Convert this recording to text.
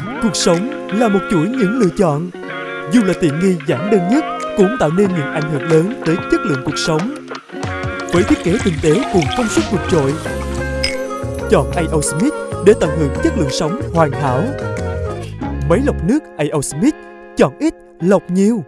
Cuộc sống là một chuỗi những lựa chọn. Dù là tiện nghi giản đơn nhất cũng tạo nên những ảnh hưởng lớn tới chất lượng cuộc sống. Với thiết kế tinh tế cùng công suất vượt trội, chọn A.O. Smith để tận hưởng chất lượng sống hoàn hảo. Máy lọc nước A.O. Smith chọn ít lọc nhiều.